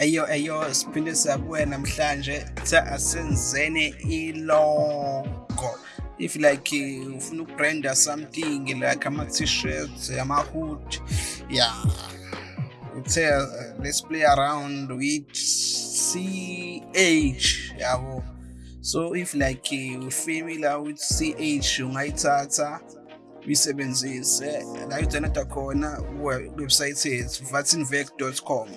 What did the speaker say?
eyo eyo siphinde sabuya namhlanje. Sa asenzene ilogo. If like eh, ufuna ukubranda something like ama-t-shirts ama-hood yeah uthe uh, eh, let's play around with ch yabo. So if like eh, uh, ufamila with ch ungayithatha uyisebenzise. La udownloada khona kuwebsite yethu vatinvec.com